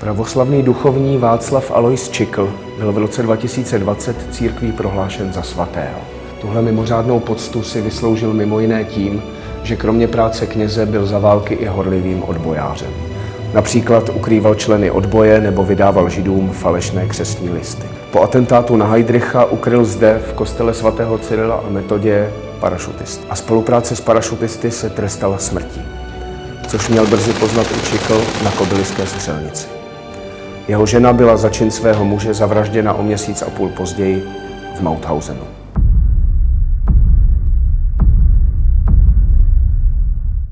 Pravoslavný duchovní Václav Alois Čikl byl v roce 2020 církví prohlášen za svatého. Tuhle mimořádnou poctu si vysloužil mimo jiné tím, že kromě práce kněze byl za války i horlivým odbojářem. Například ukrýval členy odboje nebo vydával židům falešné křesní listy. Po atentátu na Heidricha ukryl zde v kostele svatého Cyrila a Metodě parašutist. A spolupráce s parašutisty se trestala smrtí, což měl brzy poznat Čikl na kobyliské střelnici. Jeho žena byla za čin svého muže zavražděna o měsíc a půl později v Mauthausenu.